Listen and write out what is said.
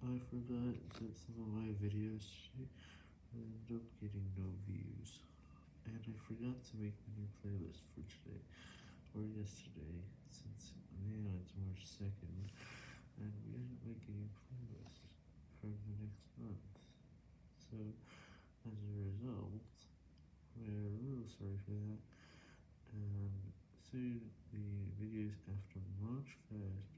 I forgot that some of my videos end ended up getting no views, and I forgot to make a new playlist for today, or yesterday, since, yeah, it's March 2nd, and we didn't make a new playlist for the next month, so, as a result, we're real sorry for that, and soon, the videos after March 1st.